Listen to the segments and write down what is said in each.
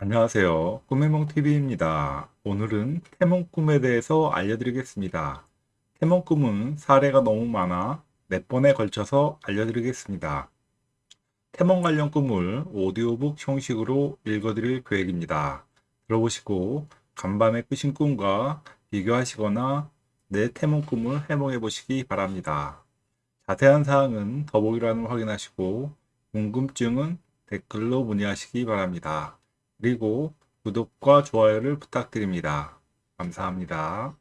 안녕하세요. 꿈해몽TV입니다. 오늘은 태몽 꿈에 대해서 알려드리겠습니다. 태몽 꿈은 사례가 너무 많아 몇 번에 걸쳐서 알려드리겠습니다. 태몽 관련 꿈을 오디오북 형식으로 읽어드릴 계획입니다. 들어보시고 간밤에 꾸신 꿈과 비교하시거나 내 태몽 꿈을 해몽해 보시기 바랍니다. 자세한 사항은 더보기란을 확인하시고 궁금증은 댓글로 문의하시기 바랍니다. 그리고 구독과 좋아요를 부탁드립니다. 감사합니다.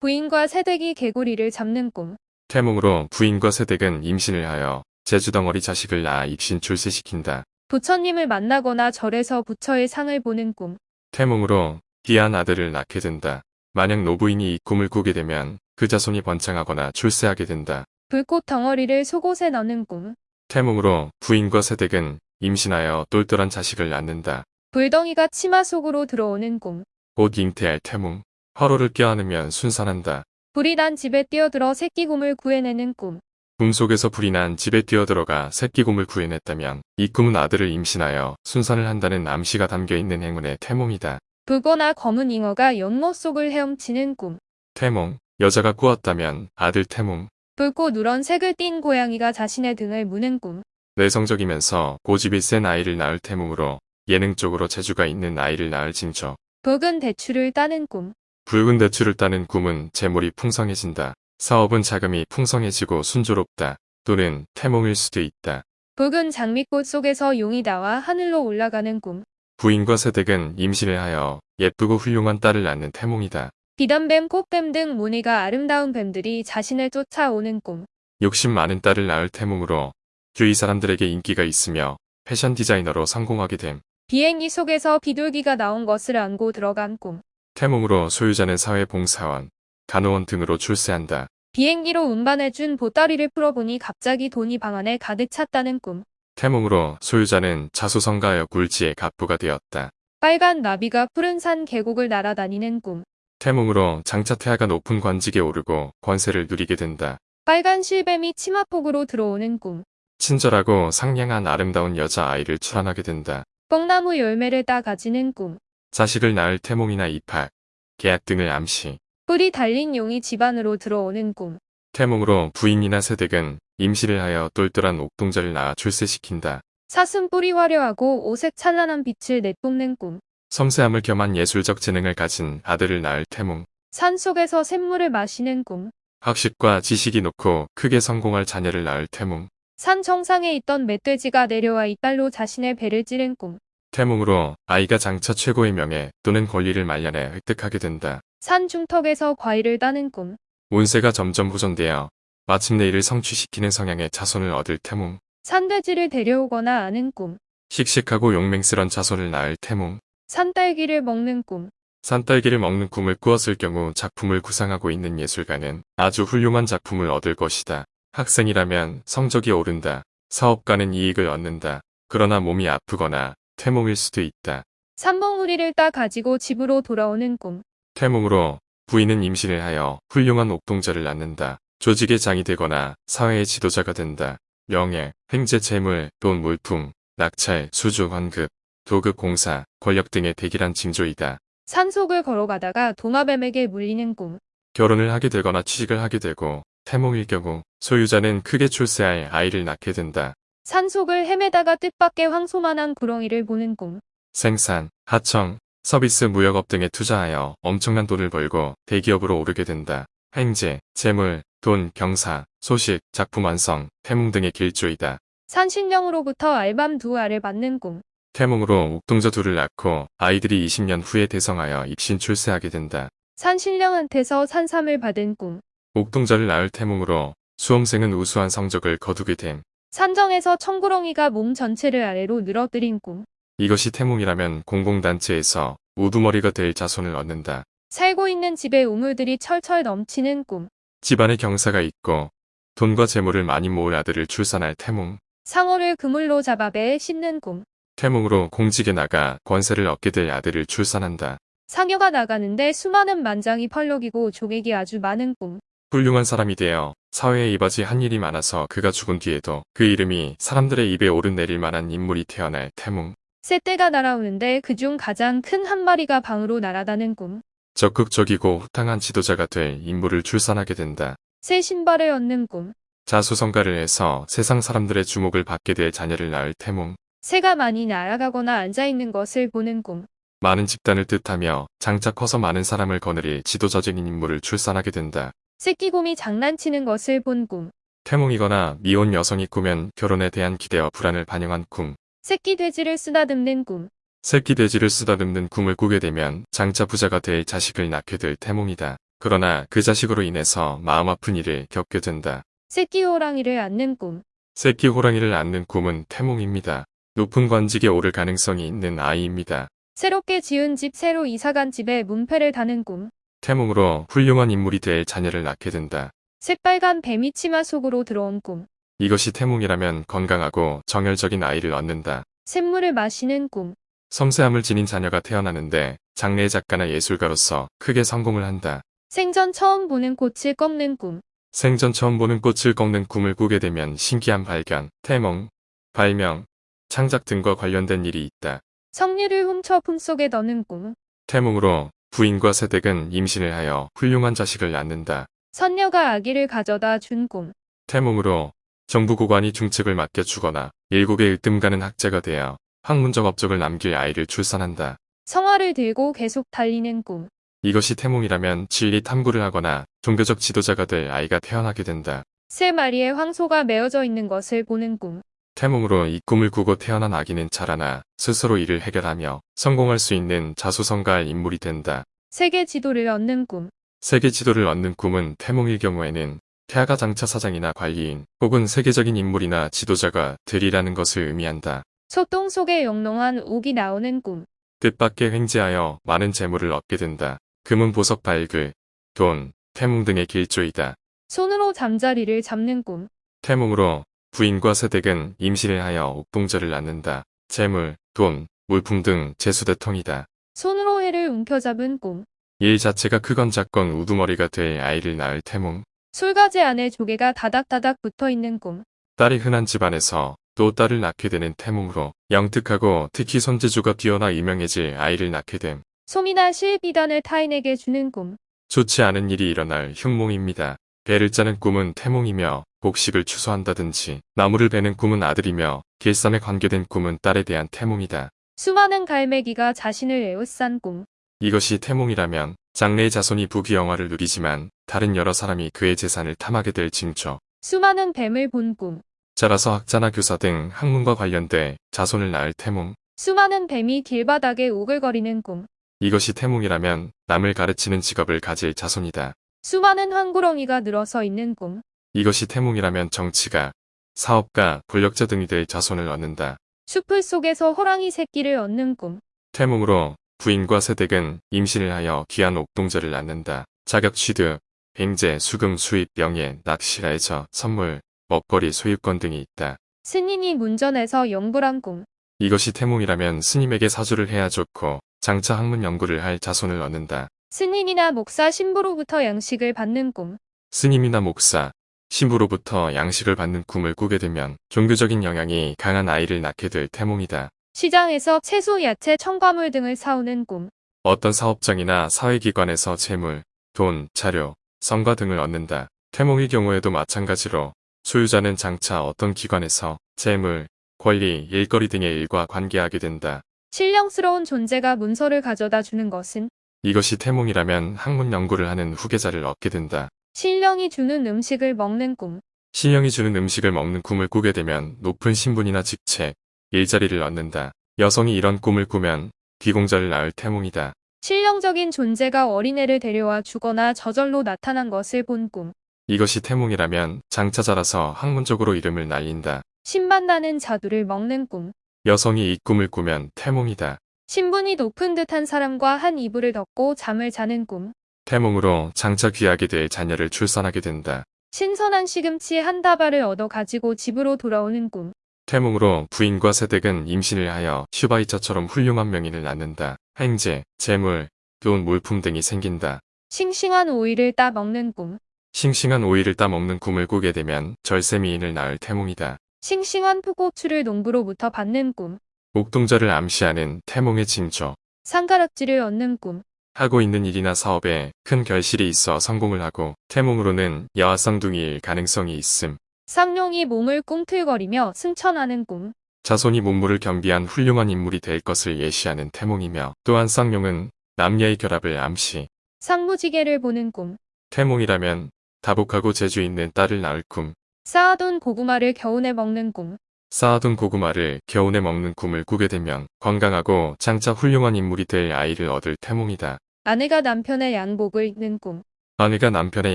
부인과 새댁이 개구리를 잡는 꿈. 태몽으로 부인과 새댁은 임신을 하여 제주덩어리 자식을 낳아 입신 출세시킨다. 부처님을 만나거나 절에서 부처의 상을 보는 꿈. 태몽으로 귀한 아들을 낳게 된다. 만약 노부인이 이 꿈을 꾸게 되면 그 자손이 번창하거나 출세하게 된다. 불꽃 덩어리를 속옷에 넣는 꿈. 태몽으로 부인과 새댁은 임신하여 똘똘한 자식을 낳는다. 불덩이가 치마 속으로 들어오는 꿈. 곧 잉태할 태몽. 화로를 껴안으면 순산한다. 불이 난 집에 뛰어들어 새끼곰을 구해내는 꿈. 꿈속에서 불이 난 집에 뛰어들어가 새끼곰을 구해냈다면 이 꿈은 아들을 임신하여 순산을 한다는 암시가 담겨있는 행운의 태몽이다. 붉거나 검은 잉어가 연못 속을 헤엄치는 꿈. 태몽. 여자가 꾸었다면 아들 태몽. 붉고 누런 색을 띤 고양이가 자신의 등을 무는 꿈. 내성적이면서 고집이 센 아이를 낳을 태몽으로 예능 쪽으로 재주가 있는 아이를 낳을 징조. 붉은 대추를 따는 꿈. 붉은 대추를 따는 꿈은 재물이 풍성해진다. 사업은 자금이 풍성해지고 순조롭다. 또는 태몽일 수도 있다. 붉은 장미꽃 속에서 용이 나와 하늘로 올라가는 꿈. 부인과 새댁은 임신을 하여 예쁘고 훌륭한 딸을 낳는 태몽이다. 비단뱀, 꽃뱀 등 무늬가 아름다운 뱀들이 자신을 쫓아오는 꿈. 욕심 많은 딸을 낳을 태몽으로 주위 사람들에게 인기가 있으며 패션 디자이너로 성공하게 됨. 비행기 속에서 비둘기가 나온 것을 안고 들어간 꿈. 태몽으로 소유자는 사회봉사원, 간호원 등으로 출세한다. 비행기로 운반해준 보따리를 풀어보니 갑자기 돈이 방 안에 가득 찼다는 꿈. 태몽으로 소유자는 자수성가하여 굴지의 갑부가 되었다. 빨간 나비가 푸른 산 계곡을 날아다니는 꿈. 태몽으로 장차 태아가 높은 관직에 오르고 권세를 누리게 된다. 빨간 실뱀이 치마폭으로 들어오는 꿈. 친절하고 상냥한 아름다운 여자아이를 출산하게 된다. 뽕나무 열매를 따 가지는 꿈. 자식을 낳을 태몽이나 입학, 계약 등을 암시. 뿔이 달린 용이 집안으로 들어오는 꿈. 태몽으로 부인이나 새댁은 임시를 하여 똘똘한 옥동자를 낳아 출세시킨다. 사슴 뿔이 화려하고 오색 찬란한 빛을 내뿜는 꿈. 섬세함을 겸한 예술적 재능을 가진 아들을 낳을 태몽. 산 속에서 샘물을 마시는 꿈. 학식과 지식이 놓고 크게 성공할 자녀를 낳을 태몽. 산 정상에 있던 멧돼지가 내려와 이빨로 자신의 배를 찌른 꿈. 태몽으로 아이가 장차 최고의 명예 또는 권리를 말년에 획득하게 된다. 산 중턱에서 과일을 따는 꿈. 운세가 점점 호전되어 마침내 이를 성취시키는 성향의 자손을 얻을 태몽. 산돼지를 데려오거나 아는 꿈. 씩씩하고 용맹스런 자손을 낳을 태몽. 산딸기를 먹는 꿈. 산딸기를 먹는 꿈을 꾸었을 경우 작품을 구상하고 있는 예술가는 아주 훌륭한 작품을 얻을 것이다. 학생이라면 성적이 오른다. 사업가는 이익을 얻는다. 그러나 몸이 아프거나 태몽일 수도 있다. 삼봉우리를 따 가지고 집으로 돌아오는 꿈. 태몽으로 부인은 임신을 하여 훌륭한 옥동자를 낳는다. 조직의 장이 되거나 사회의 지도자가 된다. 명예, 횡재 재물, 돈 물품, 낙찰, 수주 환급, 도급 공사, 권력 등의 대기란 징조이다. 산속을 걸어가다가 도마뱀에게 물리는 꿈. 결혼을 하게 되거나 취직을 하게 되고 태몽일 경우 소유자는 크게 출세할 아이를 낳게 된다. 산속을 헤매다가 뜻밖의 황소만한 구렁이를 보는 꿈. 생산, 하청, 서비스 무역업 등에 투자하여 엄청난 돈을 벌고 대기업으로 오르게 된다. 행제, 재물, 돈, 경사, 소식, 작품 완성, 태몽 등의 길조이다. 산신령으로부터 알밤 두 알을 받는 꿈. 태몽으로 옥동자 둘을 낳고 아이들이 20년 후에 대성하여 입신 출세하게 된다. 산신령한테서 산삼을 받은 꿈. 옥동자를 낳을 태몽으로 수험생은 우수한 성적을 거두게 됨. 산정에서 청구렁이가 몸 전체를 아래로 늘어뜨린 꿈. 이것이 태몽이라면 공공단체에서 우두머리가 될 자손을 얻는다. 살고 있는 집에 우물들이 철철 넘치는 꿈. 집안에 경사가 있고 돈과 재물을 많이 모을 아들을 출산할 태몽. 상어를 그물로 잡아 배에 싣는 꿈. 태몽으로 공직에 나가 권세를 얻게 될 아들을 출산한다. 상여가 나가는데 수많은 만장이 펄럭이고 조객이 아주 많은 꿈. 훌륭한 사람이 되어 사회에 이바지 한 일이 많아서 그가 죽은 뒤에도 그 이름이 사람들의 입에 오르내릴 만한 인물이 태어날 태몽. 새떼가 날아오는데 그중 가장 큰 한 마리가 방으로 날아다는 꿈. 적극적이고 후탕한 지도자가 될 인물을 출산하게 된다. 새 신발을 얻는 꿈. 자수성가를 해서 세상 사람들의 주목을 받게 될 자녀를 낳을 태몽. 새가 많이 날아가거나 앉아있는 것을 보는 꿈. 많은 집단을 뜻하며 장차 커서 많은 사람을 거느릴 지도자적인 인물을 출산하게 된다. 새끼곰이 장난치는 것을 본 꿈. 태몽이거나 미혼 여성이 꾸면 결혼에 대한 기대와 불안을 반영한 꿈. 새끼 돼지를 쓰다듬는 꿈. 새끼 돼지를 쓰다듬는 꿈을 꾸게 되면 장차 부자가 될 자식을 낳게 될 태몽이다. 그러나 그 자식으로 인해서 마음 아픈 일을 겪게 된다. 새끼 호랑이를 안는 꿈. 새끼 호랑이를 낳는 꿈은 태몽입니다. 높은 관직에 오를 가능성이 있는 아이입니다. 새롭게 지은 집 새로 이사간 집에 문패를 다는 꿈. 태몽으로 훌륭한 인물이 될 자녀를 낳게 된다. 새빨간 뱀이 치마 속으로 들어온 꿈. 이것이 태몽이라면 건강하고 정열적인 아이를 얻는다. 샘물을 마시는 꿈. 섬세함을 지닌 자녀가 태어나는데 장례 작가나 예술가로서 크게 성공을 한다. 생전 처음 보는 꽃을 꺾는 꿈. 생전 처음 보는 꽃을 꺾는 꿈을 꾸게 되면 신기한 발견, 태몽, 발명, 창작 등과 관련된 일이 있다. 석류를 훔쳐 품속에 넣는 꿈. 태몽으로 부인과 세댁은 임신을 하여 훌륭한 자식을 낳는다. 선녀가 아기를 가져다 준 꿈. 태몽으로 정부 고관이 중책을 맡겨주거나 일국의 일등가는 학자가 되어 학문적 업적을 남길 아이를 출산한다. 성화를 들고 계속 달리는 꿈. 이것이 태몽이라면 진리 탐구를 하거나 종교적 지도자가 될 아이가 태어나게 된다. 세 마리의 황소가 메어져 있는 것을 보는 꿈. 태몽으로 이 꿈을 꾸고 태어난 아기는 자라나 스스로 일을 해결하며 성공할 수 있는 자수성가할 인물이 된다. 세계 지도를 얻는 꿈. 세계 지도를 얻는 꿈은 태몽일 경우에는 태아가 장차 사장이나 관리인 혹은 세계적인 인물이나 지도자가 되리라는 것을 의미한다. 소똥 속에 영롱한 옥이 나오는 꿈. 뜻밖의 횡재하여 많은 재물을 얻게 된다. 금은 보석 발글, 돈, 태몽 등의 길조이다. 손으로 잠자리를 잡는 꿈. 태몽으로 부인과 세댁은 임신을 하여 옥동자를 낳는다. 재물, 돈, 물품 등 재수대통이다. 손으로 해를 움켜잡은 꿈. 일 자체가 크건 작건 우두머리가 될 아이를 낳을 태몽. 술가지 안에 조개가 다닥다닥 붙어 있는 꿈. 딸이 흔한 집안에서 또 딸을 낳게 되는 태몽으로 영특하고 특히 손재주가 뛰어나 유명해질 아이를 낳게 됨. 솜이나 실비단을 타인에게 주는 꿈. 좋지 않은 일이 일어날 흉몽입니다. 배를 짜는 꿈은 태몽이며 곡식을 추수한다든지 나무를 베는 꿈은 아들이며 길쌈에 관계된 꿈은 딸에 대한 태몽이다. 수많은 갈매기가 자신을 에워싼 꿈. 이것이 태몽이라면 장래의 자손이 부귀영화를 누리지만 다른 여러 사람이 그의 재산을 탐하게 될 징조. 수많은 뱀을 본 꿈. 자라서 학자나 교사 등 학문과 관련돼 자손을 낳을 태몽. 수많은 뱀이 길바닥에 오글거리는 꿈. 이것이 태몽이라면 남을 가르치는 직업을 가질 자손이다. 수많은 황구렁이가 늘어서 있는 꿈. 이것이 태몽이라면 정치가, 사업가, 권력자 등이 될 자손을 얻는다. 숲을 속에서 호랑이 새끼를 얻는 꿈. 태몽으로 부인과 세댁은 임신을 하여 귀한 옥동자를 낳는다. 자격 취득, 횡재, 수금, 수입, 명예, 낚시라 해서 선물, 먹거리, 소유권 등이 있다. 스님이 문전에서 영불한 꿈. 이것이 태몽이라면 스님에게 사주를 해야 좋고 장차 학문 연구를 할 자손을 얻는다. 스님이나 목사 신부로부터 양식을 받는 꿈. 스님이나 목사, 신부로부터 양식을 받는 꿈을 꾸게 되면 종교적인 영향이 강한 아이를 낳게 될 태몽이다. 시장에서 채소, 야채, 첨가물 등을 사오는 꿈. 어떤 사업장이나 사회기관에서 재물, 돈, 자료, 성과 등을 얻는다. 태몽의 경우에도 마찬가지로 소유자는 장차 어떤 기관에서 재물, 권리, 일거리 등의 일과 관계하게 된다. 신령스러운 존재가 문서를 가져다 주는 것은 이것이 태몽이라면 학문 연구를 하는 후계자를 얻게 된다. 신령이 주는 음식을 먹는 꿈. 신령이 주는 음식을 먹는 꿈을 꾸게 되면 높은 신분이나 직책, 일자리를 얻는다. 여성이 이런 꿈을 꾸면 귀공자를 낳을 태몽이다. 신령적인 존재가 어린애를 데려와 주거나 저절로 나타난 것을 본 꿈. 이것이 태몽이라면 장차 자라서 학문적으로 이름을 날린다. 신만 나는 자두를 먹는 꿈. 여성이 이 꿈을 꾸면 태몽이다. 신분이 높은 듯한 사람과 한 이불을 덮고 잠을 자는 꿈. 태몽으로 장차 귀하게 될 자녀를 출산하게 된다. 신선한 시금치 한 다발을 얻어 가지고 집으로 돌아오는 꿈. 태몽으로 부인과 세댁은 임신을 하여 슈바이처처럼 훌륭한 명인을 낳는다. 횡재, 재물, 돈, 물품 등이 생긴다. 싱싱한 오이를 따 먹는 꿈. 싱싱한 오이를 따 먹는 꿈을 꾸게 되면 절세미인을 낳을 태몽이다. 싱싱한 푸고추를 농부로부터 받는 꿈. 옥동자를 암시하는 태몽의 징조. 상가락지를 얻는 꿈. 하고 있는 일이나 사업에 큰 결실이 있어 성공을 하고 태몽으로는 여아쌍둥이일 가능성이 있음. 쌍용이 몸을 꿈틀거리며 승천하는 꿈. 자손이 문물을 겸비한 훌륭한 인물이 될 것을 예시하는 태몽이며 또한 쌍용은 남녀의 결합을 암시. 상무지개를 보는 꿈. 태몽이라면 다복하고 재주 있는 딸을 낳을 꿈. 쌓아둔 고구마를 겨우내 먹는 꿈. 쌓아둔 고구마를 겨우내 먹는 꿈을 꾸게 되면 건강하고 장차 훌륭한 인물이 될 아이를 얻을 태몽이다. 아내가 남편의 양복을 입는 꿈. 아내가 남편의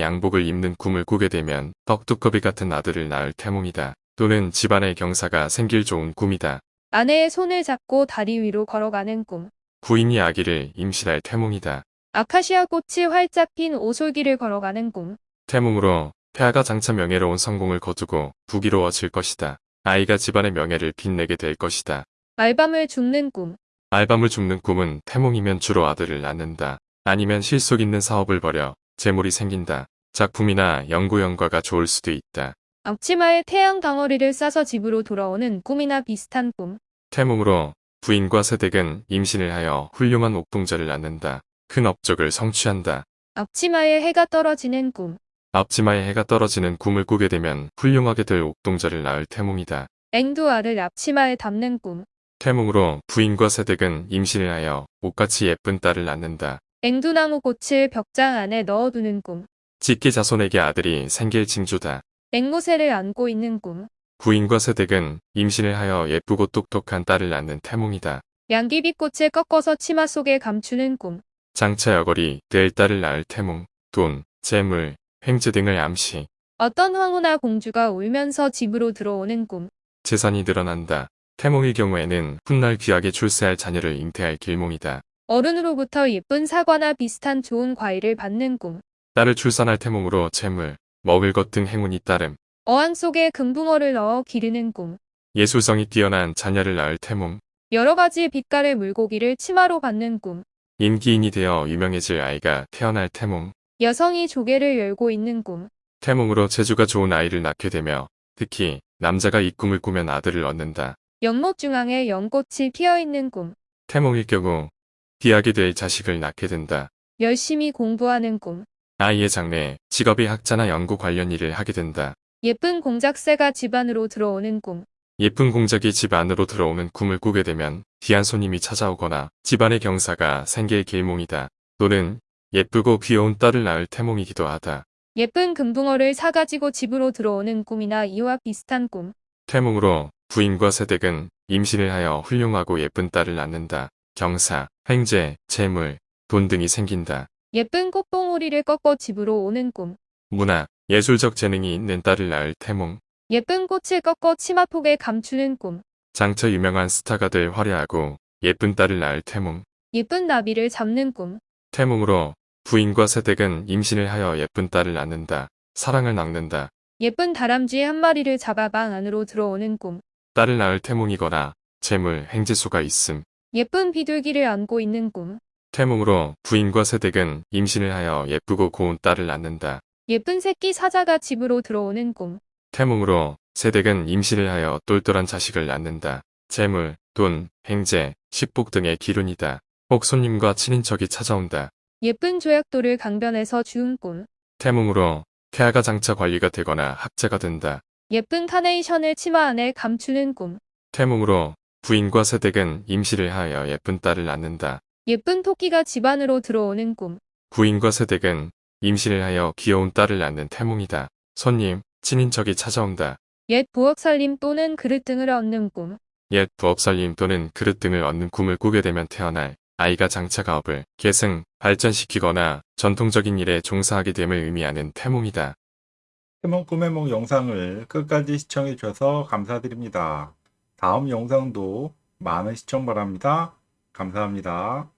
양복을 입는 꿈을 꾸게 되면 떡두꺼비 같은 아들을 낳을 태몽이다. 또는 집안의 경사가 생길 좋은 꿈이다. 아내의 손을 잡고 다리 위로 걸어가는 꿈. 부인이 아기를 임신할 태몽이다. 아카시아 꽃이 활짝 핀 오솔길을 걸어가는 꿈. 태몽으로 폐하가 장차 명예로운 성공을 거두고 부귀로워질 것이다. 아이가 집안의 명예를 빛내게 될 것이다. 알밤을 죽는 꿈. 알밤을 죽는 꿈은 태몽이면 주로 아들을 낳는다. 아니면 실속 있는 사업을 벌여 재물이 생긴다. 작품이나 연구 연과가 좋을 수도 있다. 앞치마에 태양 덩어리를 싸서 집으로 돌아오는 꿈이나 비슷한 꿈. 태몽으로 부인과 세댁은 임신을 하여 훌륭한 옥동자를 낳는다. 큰 업적을 성취한다. 앞치마에 해가 떨어지는 꿈. 앞치마에 해가 떨어지는 꿈을 꾸게 되면 훌륭하게 될 옥동자를 낳을 태몽이다. 앵두알을 앞치마에 담는 꿈. 태몽으로 부인과 세댁은 임신을 하여 옷같이 예쁜 딸을 낳는다. 앵두나무 꽃을 벽장 안에 넣어두는 꿈. 직계 자손에게 아들이 생길 징조다. 앵무새를 안고 있는 꿈. 부인과 세댁은 임신을 하여 예쁘고 똑똑한 딸을 낳는 태몽이다. 양귀비꽃을 꺾어서 치마 속에 감추는 꿈. 장차 여걸이 될 딸을 낳을 태몽, 돈, 재물, 횡재 등을 암시, 어떤 황후나 공주가 울면서 집으로 들어오는 꿈. 재산이 늘어난다. 태몽의 경우에는 훗날 귀하게 출세할 자녀를 잉태할 길몽이다. 어른으로부터 예쁜 사과나 비슷한 좋은 과일을 받는 꿈. 딸을 출산할 태몽으로 재물, 먹을 것 등 행운이 따름, 어항 속에 금붕어를 넣어 기르는 꿈. 예술성이 뛰어난 자녀를 낳을 태몽, 여러 가지 빛깔의 물고기를 치마로 받는 꿈. 인기인이 되어 유명해질 아이가 태어날 태몽, 여성이 조개를 열고 있는 꿈. 태몽으로 재주가 좋은 아이를 낳게 되며 특히 남자가 이 꿈을 꾸면 아들을 얻는다. 연못 중앙에 연꽃이 피어 있는 꿈. 태몽일 경우 귀하게 될 자식을 낳게 된다. 열심히 공부하는 꿈. 아이의 장래, 직업이 학자나 연구 관련 일을 하게 된다. 예쁜 공작새가 집 안으로 들어오는 꿈. 예쁜 공작이 집 안으로 들어오는 꿈을 꾸게 되면 귀한 손님이 찾아오거나 집안의 경사가 생길 길몽이다. 또는 예쁘고 귀여운 딸을 낳을 태몽이기도 하다. 예쁜 금붕어를 사가지고 집으로 들어오는 꿈이나 이와 비슷한 꿈. 태몽으로 부인과 세댁은 임신을 하여 훌륭하고 예쁜 딸을 낳는다. 경사, 횡재, 재물, 돈 등이 생긴다. 예쁜 꽃봉오리를 꺾어 집으로 오는 꿈. 문화, 예술적 재능이 있는 딸을 낳을 태몽. 예쁜 꽃을 꺾어 치마폭에 감추는 꿈. 장차 유명한 스타가 될 화려하고 예쁜 딸을 낳을 태몽. 예쁜 나비를 잡는 꿈. 태몽으로 부인과 세댁은 임신을 하여 예쁜 딸을 낳는다. 사랑을 낳는다. 예쁜 다람쥐 한 마리를 잡아 방 안으로 들어오는 꿈. 딸을 낳을 태몽이거나 재물, 행재수가 있음. 예쁜 비둘기를 안고 있는 꿈. 태몽으로 부인과 세댁은 임신을 하여 예쁘고 고운 딸을 낳는다. 예쁜 새끼 사자가 집으로 들어오는 꿈. 태몽으로 세댁은 임신을 하여 똘똘한 자식을 낳는다. 재물, 돈, 행재, 식복 등의 기운이다. 혹 손님과 친인척이 찾아온다. 예쁜 조약돌을 강변에서 주운 꿈. 태몽으로 폐하가 장차 관리가 되거나 학자가 된다. 예쁜 카네이션을 치마 안에 감추는 꿈. 태몽으로 부인과 세댁은 임신을 하여 예쁜 딸을 낳는다. 예쁜 토끼가 집 안으로 들어오는 꿈. 부인과 세댁은 임신을 하여 귀여운 딸을 낳는 태몽이다. 손님, 친인척이 찾아온다. 옛 부엌살림 또는 그릇 등을 얻는 꿈. 옛 부업살림 또는 그릇 등을 얻는 꿈을 꾸게 되면 태어날 아이가 장차 가업을 계승, 발전시키거나 전통적인 일에 종사하게 됨을 의미하는 태몽이다. 태몽 꿈의 몽 영상을 끝까지 시청해 주셔서 감사드립니다. 다음 영상도 많은 시청 바랍니다. 감사합니다.